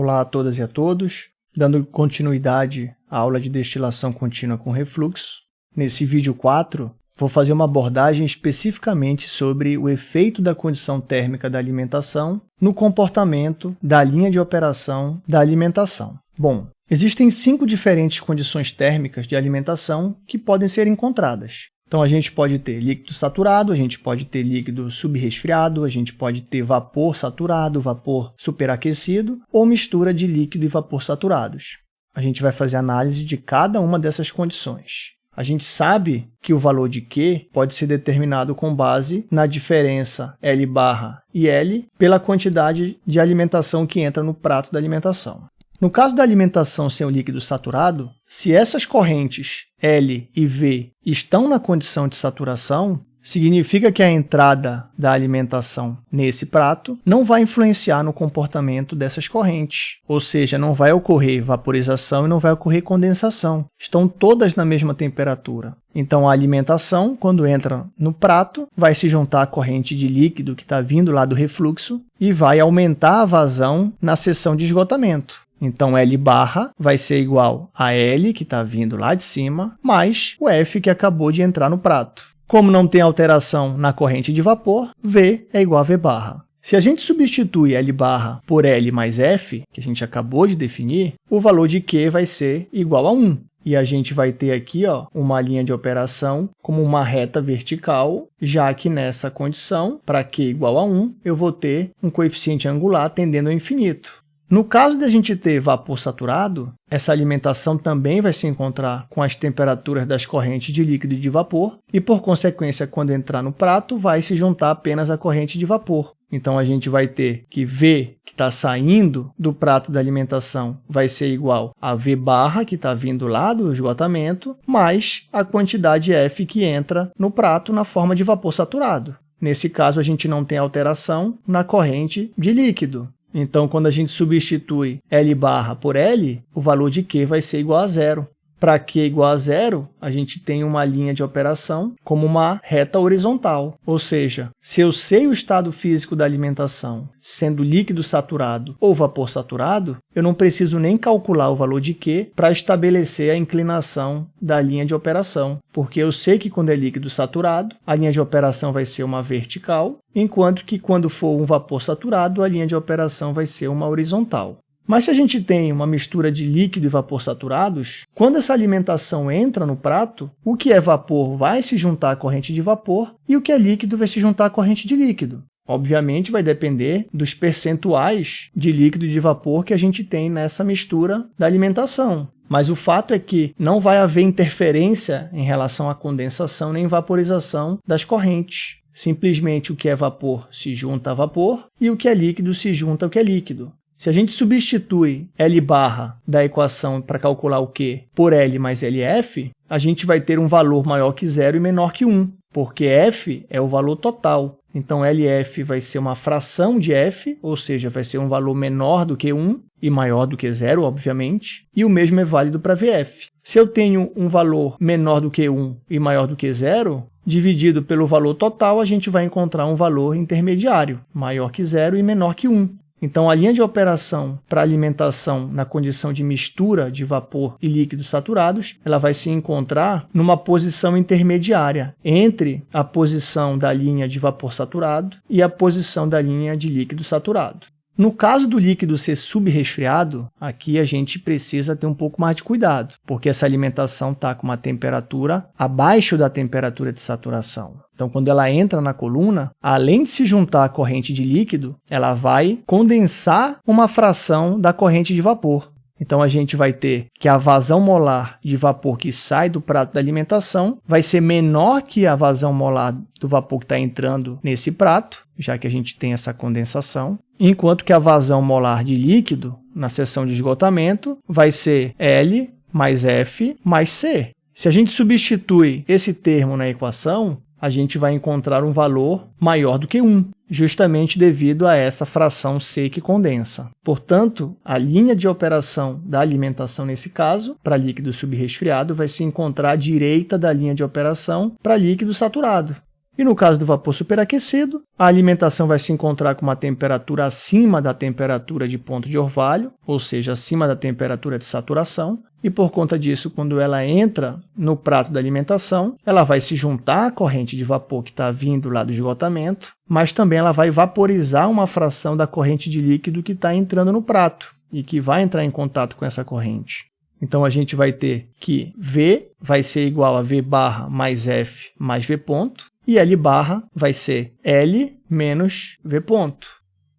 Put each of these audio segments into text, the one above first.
Olá a todas e a todos, dando continuidade à aula de destilação contínua com refluxo. Nesse vídeo 4, vou fazer uma abordagem especificamente sobre o efeito da condição térmica da alimentação no comportamento da linha de operação da alimentação. Bom, existem cinco diferentes condições térmicas de alimentação que podem ser encontradas. Então, a gente pode ter líquido saturado, a gente pode ter líquido subresfriado, a gente pode ter vapor saturado, vapor superaquecido ou mistura de líquido e vapor saturados. A gente vai fazer análise de cada uma dessas condições. A gente sabe que o valor de Q pode ser determinado com base na diferença L barra e L pela quantidade de alimentação que entra no prato da alimentação. No caso da alimentação sem o líquido saturado, se essas correntes L e V estão na condição de saturação, significa que a entrada da alimentação nesse prato não vai influenciar no comportamento dessas correntes, ou seja, não vai ocorrer vaporização e não vai ocorrer condensação. Estão todas na mesma temperatura. Então, a alimentação, quando entra no prato, vai se juntar à corrente de líquido que está vindo lá do refluxo e vai aumentar a vazão na seção de esgotamento. Então, L barra vai ser igual a L, que está vindo lá de cima, mais o F, que acabou de entrar no prato. Como não tem alteração na corrente de vapor, V é igual a V barra. Se a gente substitui L barra por L mais F, que a gente acabou de definir, o valor de Q vai ser igual a 1. E a gente vai ter aqui ó, uma linha de operação como uma reta vertical, já que nessa condição, para Q igual a 1, eu vou ter um coeficiente angular tendendo ao infinito. No caso de a gente ter vapor saturado, essa alimentação também vai se encontrar com as temperaturas das correntes de líquido e de vapor, e por consequência, quando entrar no prato, vai se juntar apenas a corrente de vapor. Então, a gente vai ter que V, que está saindo do prato da alimentação, vai ser igual a V barra, que está vindo lá do esgotamento, mais a quantidade F que entra no prato na forma de vapor saturado. Nesse caso, a gente não tem alteração na corrente de líquido. Então, quando a gente substitui L barra por L, o valor de Q vai ser igual a zero. Para Q igual a zero, a gente tem uma linha de operação como uma reta horizontal. Ou seja, se eu sei o estado físico da alimentação, sendo líquido saturado ou vapor saturado, eu não preciso nem calcular o valor de Q para estabelecer a inclinação da linha de operação, porque eu sei que quando é líquido saturado, a linha de operação vai ser uma vertical, enquanto que quando for um vapor saturado, a linha de operação vai ser uma horizontal. Mas se a gente tem uma mistura de líquido e vapor saturados, quando essa alimentação entra no prato, o que é vapor vai se juntar à corrente de vapor e o que é líquido vai se juntar à corrente de líquido. Obviamente, vai depender dos percentuais de líquido e de vapor que a gente tem nessa mistura da alimentação. Mas o fato é que não vai haver interferência em relação à condensação nem vaporização das correntes. Simplesmente o que é vapor se junta a vapor e o que é líquido se junta ao que é líquido. Se a gente substitui L barra da equação para calcular o Q por L mais LF, a gente vai ter um valor maior que zero e menor que 1, porque F é o valor total. Então, LF vai ser uma fração de F, ou seja, vai ser um valor menor do que 1 e maior do que zero, obviamente, e o mesmo é válido para VF. Se eu tenho um valor menor do que 1 e maior do que zero, dividido pelo valor total, a gente vai encontrar um valor intermediário, maior que zero e menor que 1. Então, a linha de operação para alimentação na condição de mistura de vapor e líquidos saturados, ela vai se encontrar numa posição intermediária entre a posição da linha de vapor saturado e a posição da linha de líquido saturado. No caso do líquido ser subresfriado, aqui a gente precisa ter um pouco mais de cuidado, porque essa alimentação está com uma temperatura abaixo da temperatura de saturação. Então, quando ela entra na coluna, além de se juntar à corrente de líquido, ela vai condensar uma fração da corrente de vapor. Então, a gente vai ter que a vazão molar de vapor que sai do prato da alimentação vai ser menor que a vazão molar do vapor que está entrando nesse prato, já que a gente tem essa condensação, enquanto que a vazão molar de líquido na seção de esgotamento vai ser L mais F mais C. Se a gente substitui esse termo na equação, a gente vai encontrar um valor maior do que 1, justamente devido a essa fração C que condensa. Portanto, a linha de operação da alimentação nesse caso, para líquido subresfriado, vai se encontrar à direita da linha de operação para líquido saturado. E no caso do vapor superaquecido, a alimentação vai se encontrar com uma temperatura acima da temperatura de ponto de orvalho, ou seja, acima da temperatura de saturação, e por conta disso, quando ela entra no prato da alimentação, ela vai se juntar à corrente de vapor que está vindo lá do esgotamento, mas também ela vai vaporizar uma fração da corrente de líquido que está entrando no prato e que vai entrar em contato com essa corrente. Então a gente vai ter que V vai ser igual a V barra mais F mais V ponto, e L barra vai ser L menos V ponto.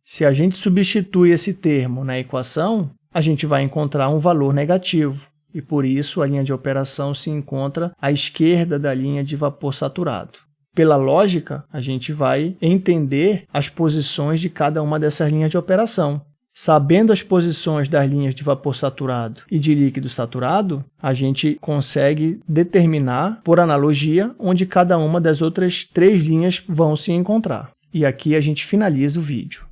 Se a gente substitui esse termo na equação, a gente vai encontrar um valor negativo, e por isso a linha de operação se encontra à esquerda da linha de vapor saturado. Pela lógica, a gente vai entender as posições de cada uma dessas linhas de operação. Sabendo as posições das linhas de vapor saturado e de líquido saturado, a gente consegue determinar, por analogia, onde cada uma das outras três linhas vão se encontrar. E aqui a gente finaliza o vídeo.